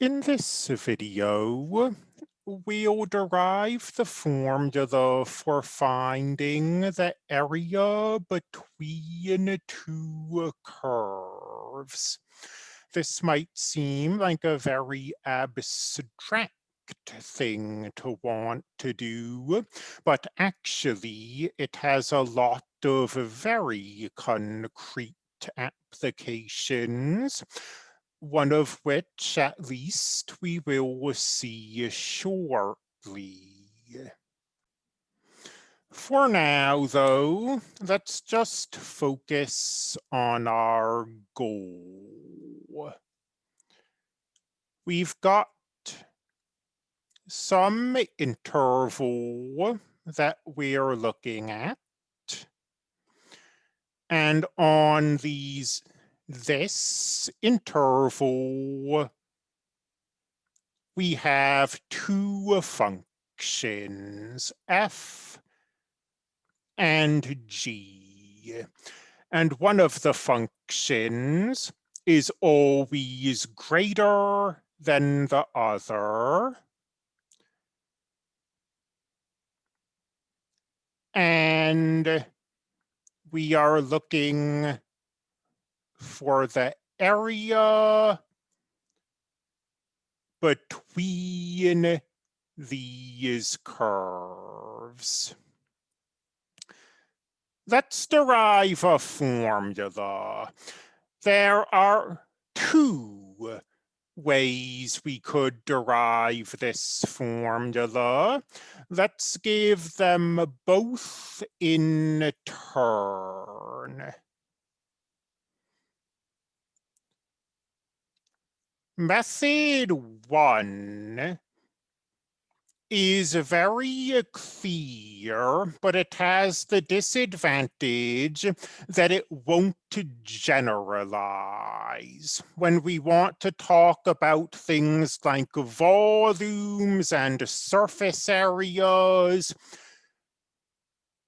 In this video, we'll derive the formula for finding the area between two curves. This might seem like a very abstract thing to want to do, but actually it has a lot of very concrete applications one of which at least we will see shortly. For now, though, let's just focus on our goal. We've got some interval that we're looking at. And on these this interval, we have two functions, f and g. And one of the functions is always greater than the other. And we are looking for the area between these curves. Let's derive a formula. There are two ways we could derive this formula. Let's give them both in turn. Method one is very uh, clear, but it has the disadvantage that it won't generalize. When we want to talk about things like volumes and surface areas,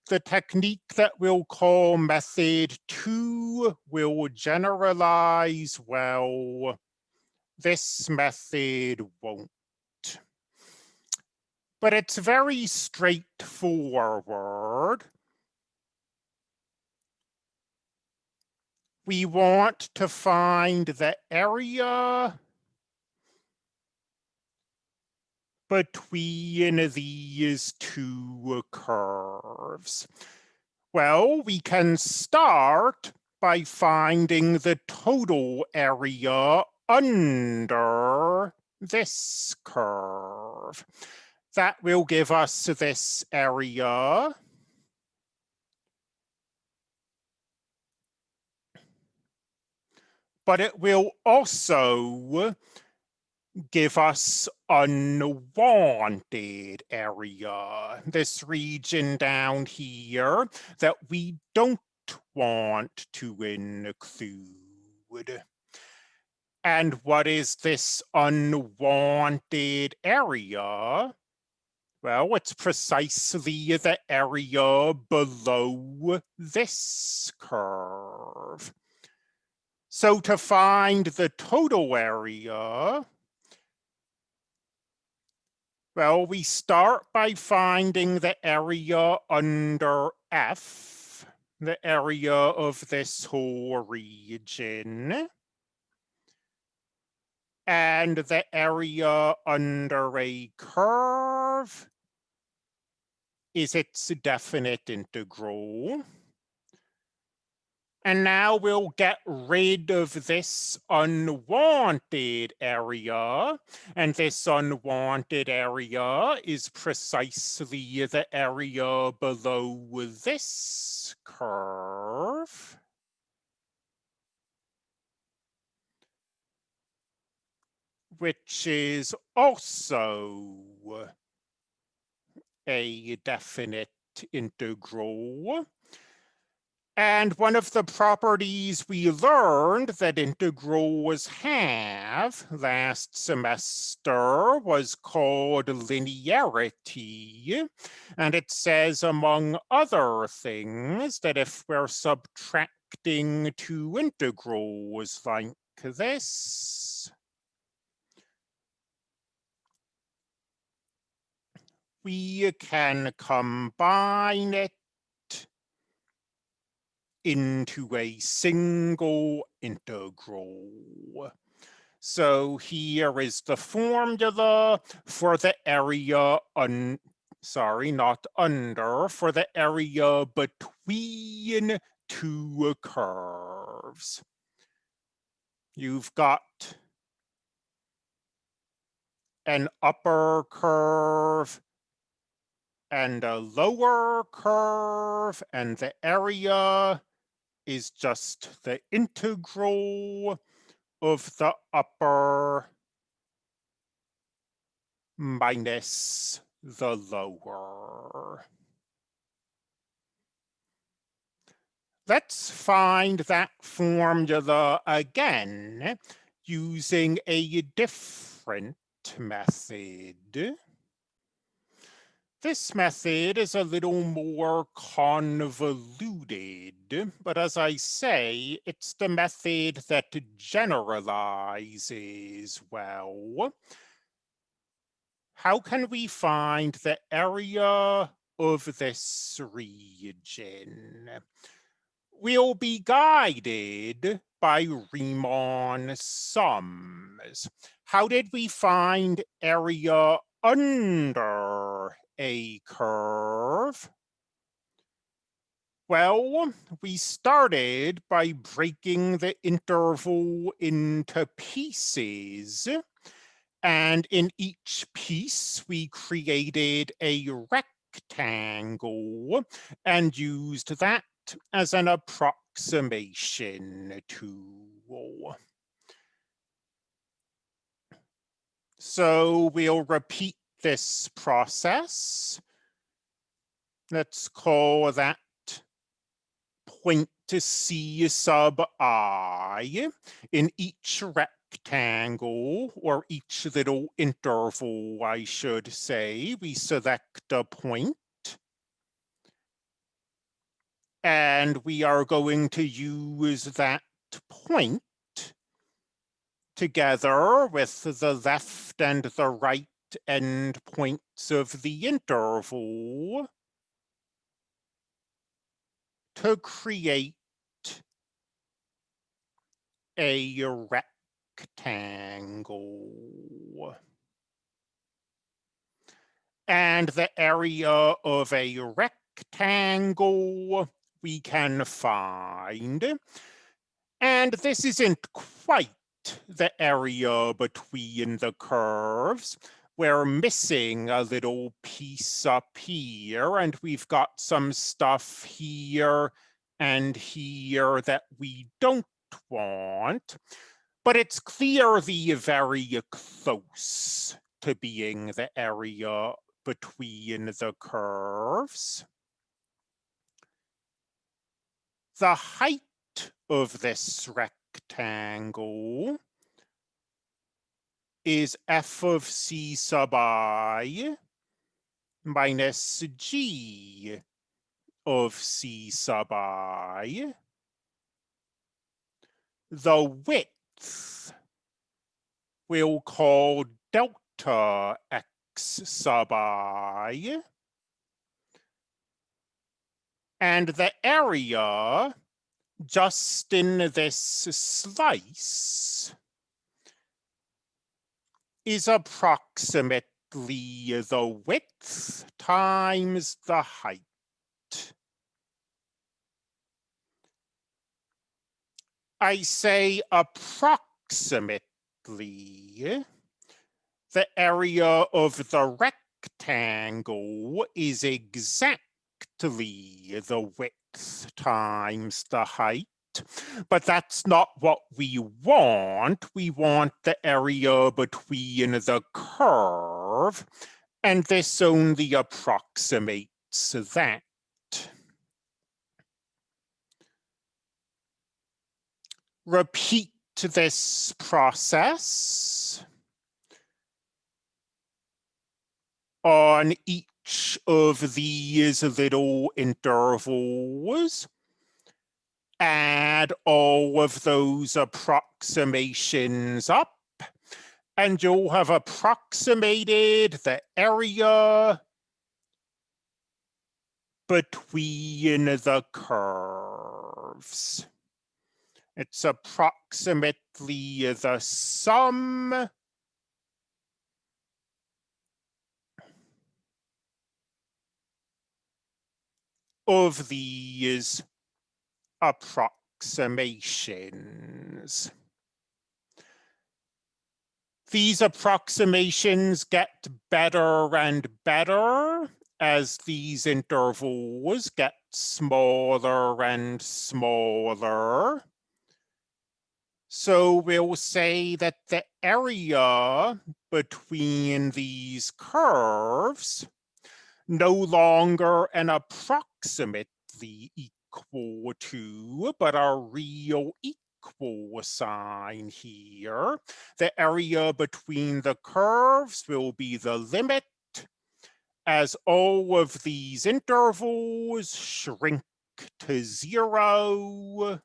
the technique that we'll call method two will generalize well this method won't. But it's very straightforward. We want to find the area between these two curves. Well, we can start by finding the total area under this curve. That will give us this area. But it will also give us unwanted area, this region down here that we don't want to include. And what is this unwanted area? Well, it's precisely the area below this curve. So to find the total area, well, we start by finding the area under F, the area of this whole region and the area under a curve is its definite integral. And now we'll get rid of this unwanted area. And this unwanted area is precisely the area below this curve. Which is also a definite integral. And one of the properties we learned that integrals have last semester was called linearity. And it says, among other things, that if we're subtracting two integrals like this, we can combine it into a single integral. So here is the formula for the area un sorry, not under, for the area between two curves. You've got an upper curve and a lower curve, and the area is just the integral of the upper minus the lower. Let's find that formula again using a different method. This method is a little more convoluted, but as I say, it's the method that generalizes well. How can we find the area of this region? We'll be guided by Riemann sums. How did we find area under a curve? Well, we started by breaking the interval into pieces. And in each piece, we created a rectangle and used that as an approximation tool. So we'll repeat this process. Let's call that point to C sub i in each rectangle or each little interval, I should say, we select a point. And we are going to use that point together with the left and the right end points of the interval to create a rectangle. And the area of a rectangle we can find. And this isn't quite the area between the curves we're missing a little piece up here and we've got some stuff here and here that we don't want, but it's clearly very close to being the area between the curves. The height of this rectangle is f of c sub i minus g of c sub i. The width we'll call delta x sub i. And the area just in this slice is approximately the width times the height. I say approximately. The area of the rectangle is exactly the width times the height. But that's not what we want. We want the area between the curve, and this only approximates that. Repeat this process on each of these little intervals add all of those approximations up and you'll have approximated the area between the curves. It's approximately the sum of these approximations. These approximations get better and better as these intervals get smaller and smaller. So we'll say that the area between these curves no longer an approximately equal to, but our real equal sign here. The area between the curves will be the limit as all of these intervals shrink to zero.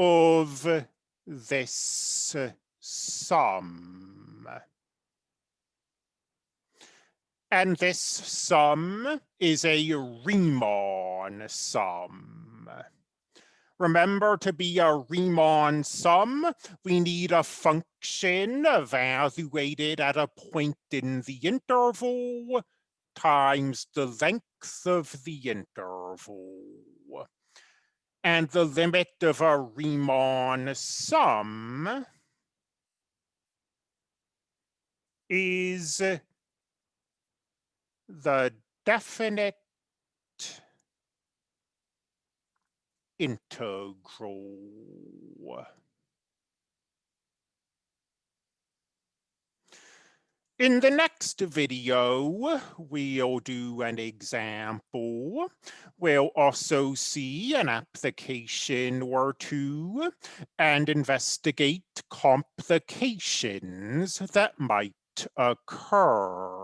of this sum. And this sum is a Riemann sum. Remember to be a Riemann sum, we need a function evaluated at a point in the interval times the length of the interval. And the limit of a Riemann sum is the definite integral. In the next video, we'll do an example. We'll also see an application or two and investigate complications that might occur.